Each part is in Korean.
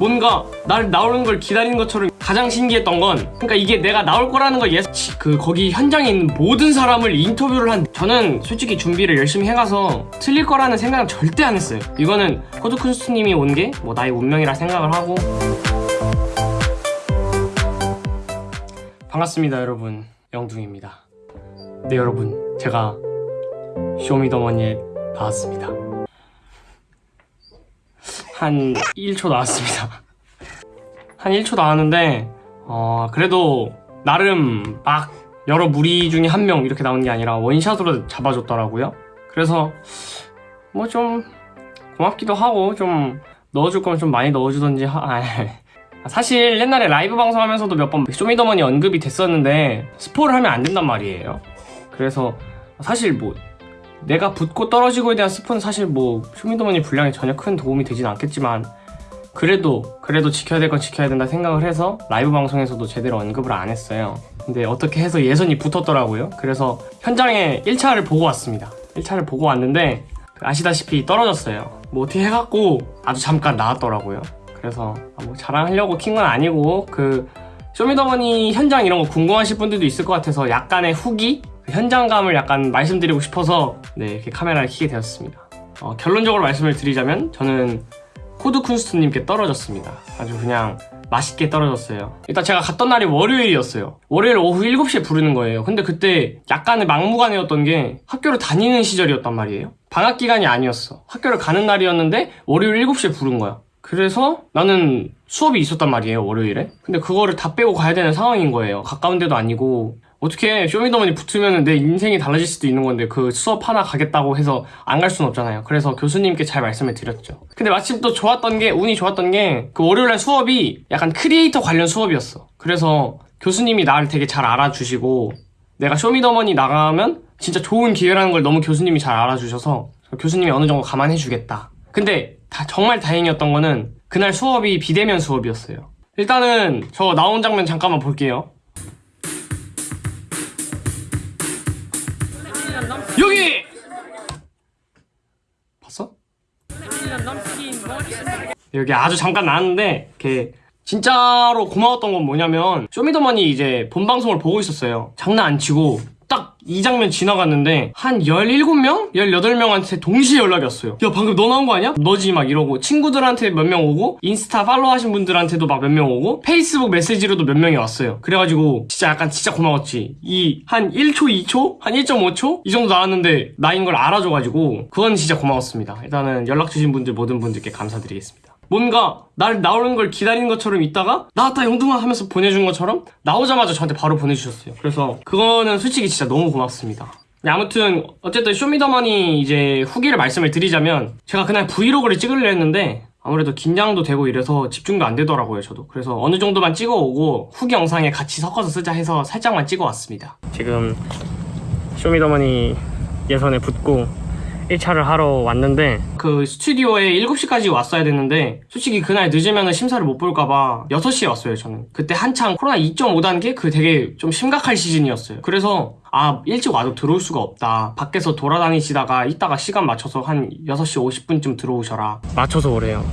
뭔가 날 나오는 걸 기다리는 것처럼 가장 신기했던 건 그러니까 이게 내가 나올 거라는 걸 예, 그 거기 현장에 있는 모든 사람을 인터뷰를 한 저는 솔직히 준비를 열심히 해가서 틀릴 거라는 생각은 절대 안 했어요. 이거는 코드쿤스트님이 온 게 뭐 나의 운명이라 생각을 하고. 반갑습니다 여러분. 영둥입니다. 네 여러분. 제가 쇼미더머니에 나왔습니다 한 1초 나왔습니다. 한 1초 나왔는데 어 그래도 나름 막 여러 무리 중에 한 명 이렇게 나온 게 아니라 원샷으로 잡아줬더라고요. 그래서 뭐 좀 고맙기도 하고 좀 넣어줄 거면 좀 많이 넣어주던지 하... 아, 사실 옛날에 라이브 방송하면서도 몇 번 쇼미더머니 언급이 됐었는데 스포를 하면 안 된단 말이에요. 그래서 사실 뭐 내가 붙고 떨어지고에 대한 스포는 사실 뭐 쇼미더머니 분량에 전혀 큰 도움이 되진 않겠지만 그래도 그래도 지켜야 될 건 지켜야 된다 생각을 해서 라이브 방송에서도 제대로 언급을 안 했어요. 근데 어떻게 해서 예선이 붙었더라고요. 그래서 현장에 1차를 보고 왔습니다. 1차를 보고 왔는데 아시다시피 떨어졌어요. 뭐 어떻게 해갖고 아주 잠깐 나왔더라고요. 그래서 뭐 자랑하려고 킨 건 아니고 그 쇼미더머니 현장 이런 거 궁금하실 분들도 있을 것 같아서 약간의 후기? 그 현장감을 약간 말씀드리고 싶어서 네 이렇게 카메라를 켜게 되었습니다. 어, 결론적으로 말씀을 드리자면 저는 코드쿤스트님께 떨어졌습니다. 아주 그냥 맛있게 떨어졌어요. 일단 제가 갔던 날이 월요일이었어요. 월요일 오후 7시에 부르는 거예요. 근데 그때 약간의 막무가내였던 게 학교를 다니는 시절이었단 말이에요. 방학 기간이 아니었어. 학교를 가는 날이었는데 월요일 7시에 부른 거야. 그래서 나는 수업이 있었단 말이에요 월요일에. 근데 그거를 다 빼고 가야 되는 상황인 거예요. 가까운 데도 아니고 어떻게 쇼미더머니 붙으면 내 인생이 달라질 수도 있는 건데 그 수업 하나 가겠다고 해서 안 갈 수는 없잖아요. 그래서 교수님께 잘 말씀을 드렸죠. 근데 마침 또 좋았던 게 운이 좋았던 게 그 월요일날 수업이 약간 크리에이터 관련 수업이었어. 그래서 교수님이 나를 되게 잘 알아주시고 내가 쇼미더머니 나가면 진짜 좋은 기회라는 걸 너무 교수님이 잘 알아주셔서 교수님이 어느 정도 감안해 주겠다. 근데 다 정말 다행이었던 거는 그날 수업이 비대면 수업이었어요. 일단은 저 나온 장면 잠깐만 볼게요 여기! 봤어? 여기 아주 잠깐 나왔는데 이렇게 진짜로 고마웠던 건 뭐냐면 쇼미더머니 이제 본방송을 보고 있었어요 장난 안 치고 딱 이 장면 지나갔는데 한 17명? 18명한테 동시에 연락이 왔어요 야 방금 너 나온 거 아니야? 너지 막 이러고 친구들한테 몇 명 오고 인스타 팔로우 하신 분들한테도 막 몇 명 오고 페이스북 메시지로도 몇 명이 왔어요 그래가지고 진짜 약간 진짜 고마웠지 이 한 1초 2초? 한 1.5초? 이 정도 나왔는데 나인 걸 알아줘가지고 그건 진짜 고마웠습니다 일단은 연락 주신 분들 모든 분들께 감사드리겠습니다 뭔가 날 나오는 걸 기다리는 것처럼 있다가 나왔다 영둥아 하면서 보내준 것처럼 나오자마자 저한테 바로 보내주셨어요. 그래서 그거는 솔직히 진짜 너무 고맙습니다. 네, 아무튼 어쨌든 쇼미더머니 이제 후기를 말씀을 드리자면 제가 그날 브이로그를 찍으려 했는데 아무래도 긴장도 되고 이래서 집중도 안 되더라고요 저도. 그래서 어느 정도만 찍어오고 후기 영상에 같이 섞어서 쓰자 해서 살짝만 찍어왔습니다. 지금 쇼미더머니 예선에 붙고 1차를 하러 왔는데 그 스튜디오에 7시까지 왔어야 됐는데 솔직히 그날 늦으면 심사를 못 볼까봐 6시에 왔어요 저는. 그때 한창 코로나 2.5단계 그 되게 좀 심각할 시즌이었어요. 그래서 아 일찍 와도 들어올 수가 없다. 밖에서 돌아다니시다가 이따가 시간 맞춰서 한 6시 50분쯤 들어오셔라. 맞춰서 오래요.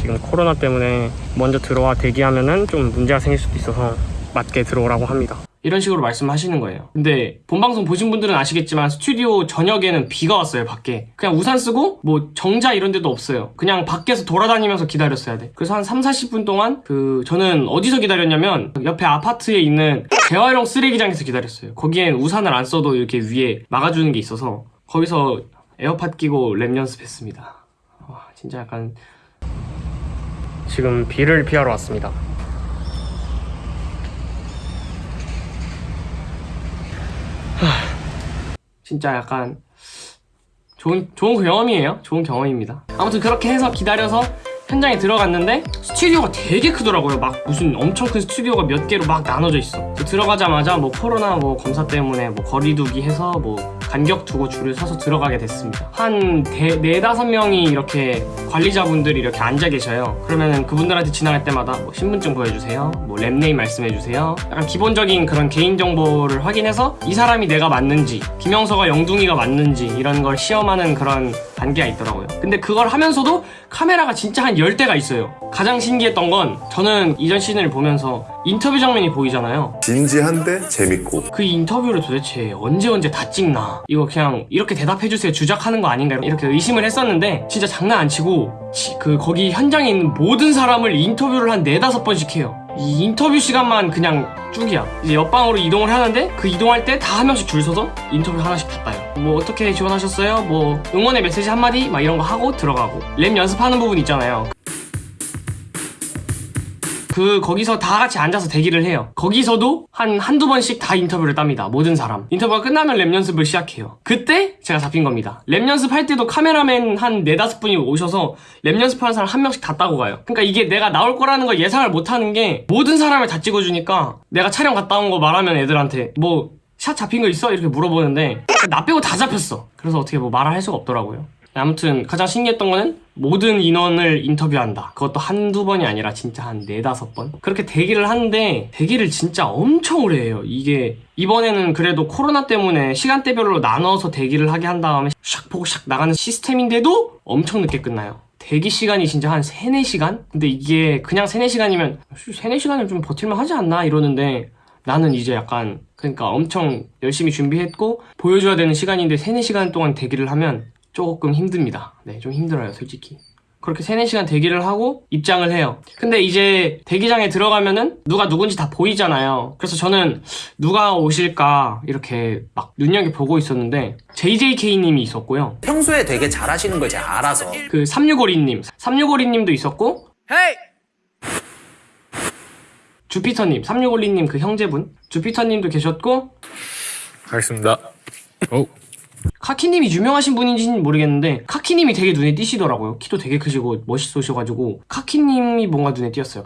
지금 코로나 때문에 먼저 들어와 대기하면은 좀 문제가 생길 수도 있어서 맞게 들어오라고 합니다 이런 식으로 말씀하시는 거예요. 근데 본방송 보신 분들은 아시겠지만 스튜디오 저녁에는 비가 왔어요 밖에. 그냥 우산 쓰고 뭐 정자 이런 데도 없어요. 그냥 밖에서 돌아다니면서 기다렸어야 돼. 그래서 한 3, 40분 동안 그 저는 어디서 기다렸냐면 옆에 아파트에 있는 재활용 쓰레기장에서 기다렸어요. 거기엔 우산을 안 써도 이렇게 위에 막아주는 게 있어서 거기서 에어팟 끼고 랩 연습했습니다. 와 진짜 약간 지금 비를 피하러 왔습니다 진짜 약간 좋은 좋은 경험이에요. 좋은 경험입니다. 아무튼 그렇게 해서 기다려서 현장에 들어갔는데 스튜디오가 되게 크더라고요 막 무슨 엄청 큰 스튜디오가 몇 개로 막 나눠져 있어 들어가자마자 뭐 코로나 뭐 검사 때문에 뭐 거리두기 해서 뭐 간격 두고 줄을 서서 들어가게 됐습니다. 한 대, 네다섯 명이 이렇게 관리자분들이 이렇게 앉아 계셔요. 그러면은 그분들한테 지나갈 때마다 뭐 신분증 보여주세요 뭐 rap name 말씀해주세요. 약간 기본적인 그런 개인정보를 확인해서 이 사람이 내가 맞는지 김영서가 영둥이가 맞는지 이런 걸 시험하는 그런 단계가 있더라고요. 근데 그걸 하면서도 카메라가 진짜 한 10대가 있어요. 가장 신기했던 건 저는 이전 시즌을 보면서 인터뷰 장면이 보이잖아요. 진지한데 재밌고 그 인터뷰를 도대체 언제 언제 다 찍나 이거 그냥 이렇게 대답해주세요 주작하는 거 아닌가 이렇게 의심을 했었는데 진짜 장난 안 치고 지- 그 거기 현장에 있는 모든 사람을 인터뷰를 한 네다섯 번씩 해요 이 인터뷰 시간만 그냥 쭉이야. 이제 옆방으로 이동을 하는데 그 이동할 때 다 한 명씩 줄 서서 인터뷰 하나씩 다 따요. 뭐 어떻게 지원하셨어요? 뭐 응원의 메시지 한마디? 막 이런 거 하고 들어가고. 랩 연습하는 부분 있잖아요 그 거기서 다 같이 앉아서 대기를 해요. 거기서도 한 한두 번씩 다 인터뷰를 땁니다. 모든 사람. 인터뷰가 끝나면 랩 연습을 시작해요. 그때 제가 잡힌 겁니다. 랩 연습할 때도 카메라맨 한 네다섯 분이 오셔서 랩 연습하는 사람 한 명씩 다 따고 가요. 그러니까 이게 내가 나올 거라는 걸 예상을 못 하는 게 모든 사람을 다 찍어주니까 내가 촬영 갔다 온 거 말하면 애들한테 뭐 샷 잡힌 거 있어? 이렇게 물어보는데 나 빼고 다 잡혔어. 그래서 어떻게 뭐 말을 할 수가 없더라고요. 아무튼 가장 신기했던 거는 모든 인원을 인터뷰한다. 그것도 한두 번이 아니라 진짜 한 네다섯 번. 그렇게 대기를 하는데 대기를 진짜 엄청 오래 해요. 이게 이번에는 그래도 코로나 때문에 시간대별로 나눠서 대기를 하게 한 다음에 샥 보고 샥 나가는 시스템인데도 엄청 늦게 끝나요. 대기 시간이 진짜 한 3, 4시간? 근데 이게 그냥 3, 4시간이면 3, 4시간을 좀 버틸만 하지 않나 이러는데 나는 이제 약간 그러니까 엄청 열심히 준비했고 보여줘야 되는 시간인데 3, 4시간 동안 대기를 하면 조금 힘듭니다. 네, 좀 힘들어요, 솔직히. 그렇게 3, 4시간 대기를 하고 입장을 해요. 근데 이제 대기장에 들어가면은 누가 누군지 다 보이잖아요. 그래서 저는 누가 오실까 이렇게 막 눈여겨보고 있었는데 JJK님이 있었고요. 평소에 되게 잘하시는 걸 제가 알아서 그 3652님, 3652님도 있었고 헤이! 주피터님, 3652님 그 형제분 주피터님도 계셨고 가겠습니다. 오. 카키님이 유명하신 분인지는 모르겠는데 카키님이 되게 눈에 띄시더라고요. 키도 되게 크시고 멋있으셔가지고 카키님이 뭔가 눈에 띄었어요.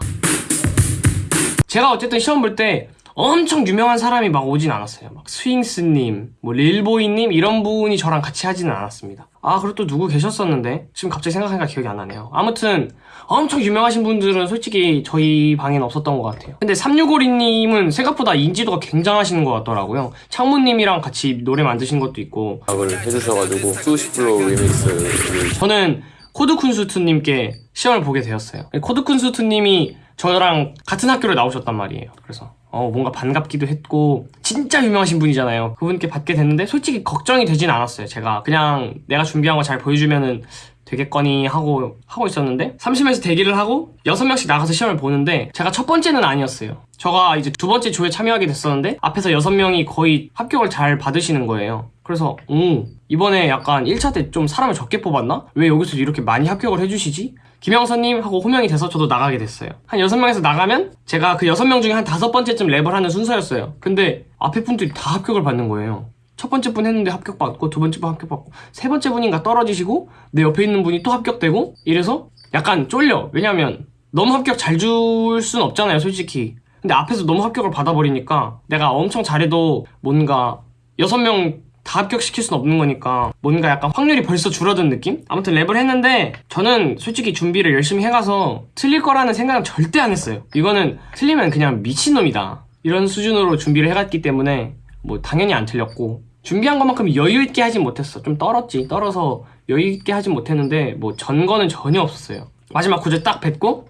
제가 어쨌든 시험 볼 때 엄청 유명한 사람이 막 오진 않았어요. 막 스윙스님, 뭐 릴보이님 이런 분이 저랑 같이 하지는 않았습니다. 아 그리고 또 누구 계셨었는데 지금 갑자기 생각하니까 기억이 안 나네요. 아무튼 엄청 유명하신 분들은 솔직히 저희 방에는 없었던 것 같아요. 근데 3652님은 생각보다 인지도가 굉장하신 것 같더라고요. 창무님이랑 같이 노래 만드신 것도 있고 작을 해주셔가지고 수시플로 리믹스를 저는 코드쿤수트님께 시험을 보게 되었어요. 코드쿤수트님이 저랑 같은 학교를 나오셨단 말이에요. 그래서 어, 뭔가 반갑기도 했고 진짜 유명하신 분이잖아요. 그분께 받게 됐는데 솔직히 걱정이 되진 않았어요. 제가 그냥 내가 준비한 거 잘 보여주면은 되겠거니 하고 하고 있었는데 30명에서 대기를 하고 6명씩 나가서 시험을 보는데 제가 첫 번째는 아니었어요. 저가 이제 두 번째 조에 참여하게 됐었는데 앞에서 6명이 거의 합격을 잘 받으시는 거예요. 그래서 오 이번에 약간 1차 때 좀 사람을 적게 뽑았나? 왜 여기서 이렇게 많이 합격을 해주시지? 김영선님 하고 호명이 돼서 저도 나가게 됐어요. 한 6명에서 나가면 제가 그 6명 중에 한 다섯 번째쯤 랩을 하는 순서였어요. 근데 앞에 분들이 다 합격을 받는 거예요. 첫 번째 분 했는데 합격받고 두 번째 분 합격받고 세 번째 분인가 떨어지시고 내 옆에 있는 분이 또 합격되고 이래서 약간 쫄려. 왜냐면 너무 합격 잘 줄 순 없잖아요, 솔직히. 근데 앞에서 너무 합격을 받아버리니까 내가 엄청 잘해도 뭔가 여섯 명 다 합격시킬 순 없는 거니까 뭔가 약간 확률이 벌써 줄어든 느낌? 아무튼 랩을 했는데 저는 솔직히 준비를 열심히 해가서 틀릴 거라는 생각은 절대 안 했어요. 이거는 틀리면 그냥 미친놈이다. 이런 수준으로 준비를 해갔기 때문에 뭐 당연히 안 틀렸고 준비한 것만큼 여유 있게 하진 못했어. 좀 떨었지. 떨어서 여유 있게 하진 못했는데 뭐 전 거는 전혀 없었어요. 마지막 구절 딱 뱉고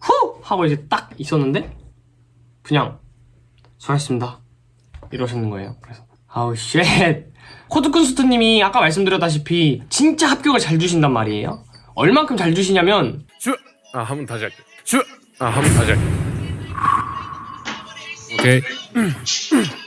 후 하고 이제 딱 있었는데 그냥 수고하셨습니다. 이러시는 거예요. 그래서 아우 shit. 코드쿤스트님이 아까 말씀드렸다시피 진짜 합격을 잘 주신단 말이에요. 얼만큼 잘 주시냐면 슈. 아, 한 번 다시 할게. 슈. 아, 한 번 다시 할게. 오케이.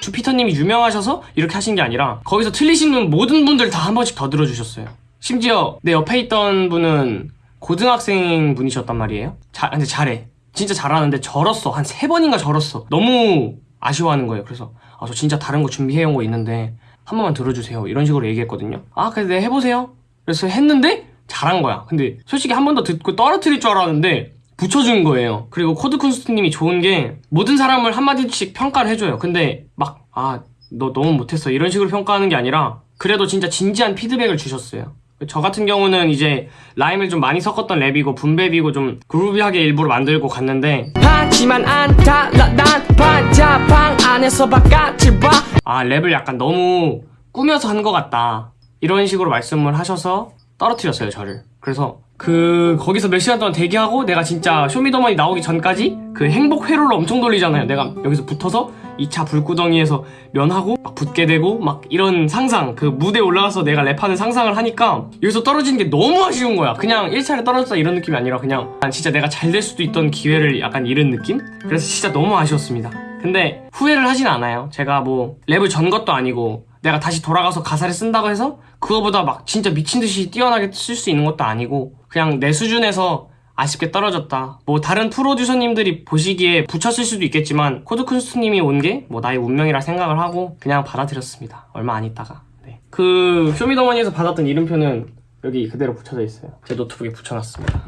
주피터님이 유명하셔서 이렇게 하신 게 아니라 거기서 틀리시는 모든 분들 다 한 번씩 더 들어주셨어요. 심지어 내 옆에 있던 분은 고등학생 분이셨단 말이에요. 자, 근데 잘해. 진짜 잘하는데 절었어. 한 세 번인가 절었어. 너무 아쉬워하는 거예요. 그래서 아, 저 진짜 다른 거 준비해온 거 있는데 한 번만 들어주세요. 이런 식으로 얘기했거든요. 아, 그래, 네, 해보세요. 그래서 했는데 잘한 거야. 근데 솔직히 한 번 더 듣고 떨어뜨릴 줄 알았는데 붙여준 거예요. 그리고 코드 쿤스트님이 좋은 게 모든 사람을 한마디씩 평가를 해줘요. 근데 막, 아, 너 너무 못했어. 이런 식으로 평가하는 게 아니라 그래도 진짜 진지한 피드백을 주셨어요. 저 같은 경우는 이제 rhyme을 좀 많이 섞었던 랩이고 boom bap이고 좀 groovy하게 일부러 만들고 갔는데 아 랩을 약간 너무 꾸며서 한 것 같다. 이런 식으로 말씀을 하셔서 떨어뜨렸어요 저를. 그래서 그 거기서 몇 시간 동안 대기하고 내가 진짜 쇼미더머니 나오기 전까지 그 행복 회로를 엄청 돌리잖아요. 내가 여기서 붙어서 2차 불구덩이에서 면하고 막 붙게 되고 막 이런 상상 그 무대에 올라가서 내가 랩하는 상상을 하니까 여기서 떨어지는 게 너무 아쉬운 거야. 그냥 1차를 떨어졌다 이런 느낌이 아니라 그냥 난 진짜 내가 잘 될 수도 있던 기회를 약간 잃은 느낌? 그래서 진짜 너무 아쉬웠습니다. 근데 후회를 하진 않아요. 제가 뭐 랩을 전 것도 아니고 내가 다시 돌아가서 가사를 쓴다고 해서 그거보다 막 진짜 미친 듯이 뛰어나게 쓸 수 있는 것도 아니고 그냥 내 수준에서 아쉽게 떨어졌다. 뭐 다른 프로듀서님들이 보시기에 붙였을 수도 있겠지만 코드쿤스트님이 온 게 뭐 나의 운명이라 생각을 하고 그냥 받아들였습니다. 얼마 안 있다가. 네. 그 쇼미더머니에서 받았던 이름표는 여기 그대로 붙여져 있어요. 제 노트북에 붙여놨습니다.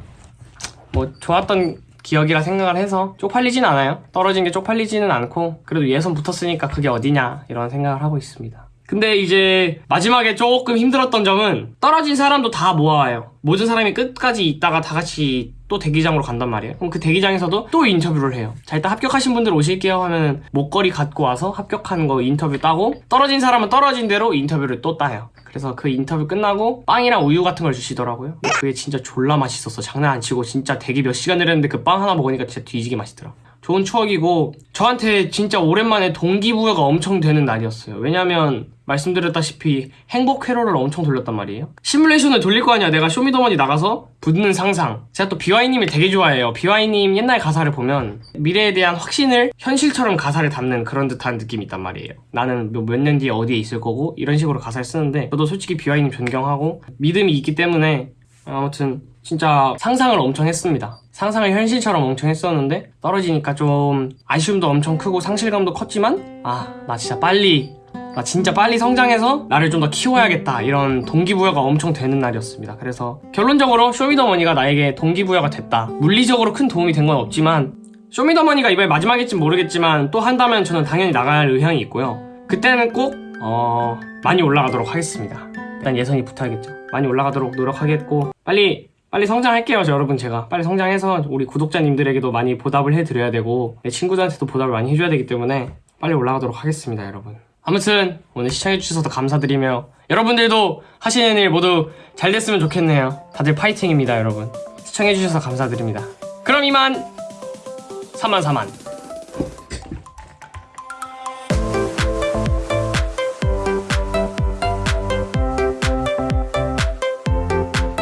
뭐 좋았던 기억이라 생각을 해서 쪽팔리진 않아요. 떨어진 게 쪽팔리지는 않고 그래도 예선 붙었으니까 그게 어디냐 이런 생각을 하고 있습니다. 근데 이제 마지막에 조금 힘들었던 점은 떨어진 사람도 다 모아와요. 모든 사람이 끝까지 있다가 다 같이 또 대기장으로 간단 말이에요. 그럼 그 대기장에서도 또 인터뷰를 해요. 자, 일단 합격하신 분들 오실게요 하면 목걸이 갖고 와서 합격한 거 인터뷰 따고 떨어진 사람은 떨어진 대로 인터뷰를 또 따요. 그래서 그 인터뷰 끝나고 빵이랑 우유 같은 걸 주시더라고요. 그게 진짜 졸라 맛있었어. 장난 안 치고 진짜 대기 몇 시간을 했는데 그 빵 하나 먹으니까 진짜 뒤지게 맛있더라. 좋은 추억이고 저한테 진짜 오랜만에 동기부여가 엄청 되는 날이었어요. 왜냐면 말씀드렸다시피 행복 회로를 엄청 돌렸단 말이에요. 시뮬레이션을 돌릴 거 아니야. 내가 쇼미더머니 나가서 붙는 상상. 제가 또 비와이님을 되게 좋아해요. 비와이님 옛날 가사를 보면 미래에 대한 확신을 현실처럼 가사를 담는 그런 듯한 느낌이 있단 말이에요. 나는 몇 년 뒤에 어디에 있을 거고 이런 식으로 가사를 쓰는데 저도 솔직히 비와이님 존경하고 믿음이 있기 때문에 아무튼 진짜 상상을 엄청 했습니다. 상상을 현실처럼 엄청 했었는데 떨어지니까 좀 아쉬움도 엄청 크고 상실감도 컸지만 아 나 진짜 빨리 나 진짜 빨리 성장해서 나를 좀 더 키워야겠다 이런 동기부여가 엄청 되는 날이었습니다. 그래서 결론적으로 쇼미더머니가 나에게 동기부여가 됐다. 물리적으로 큰 도움이 된 건 없지만 쇼미더머니가 이번에 마지막일진 모르겠지만 또 한다면 저는 당연히 나갈 의향이 있고요. 그때는 꼭 어, 많이 올라가도록 하겠습니다. 일단 예선이 붙어야겠죠. 많이 올라가도록 노력하겠고 빨리 빨리 성장할게요, 저 여러분 제가 빨리 성장해서 우리 구독자님들에게도 많이 보답을 해드려야 되고 내 친구들한테도 보답을 많이 해줘야 되기 때문에 빨리 올라가도록 하겠습니다, 여러분. 아무튼 오늘 시청해주셔서 감사드리며 여러분들도 하시는 일 모두 잘 됐으면 좋겠네요. 다들 파이팅입니다, 여러분. 시청해주셔서 감사드립니다. 그럼 이만 3만 4만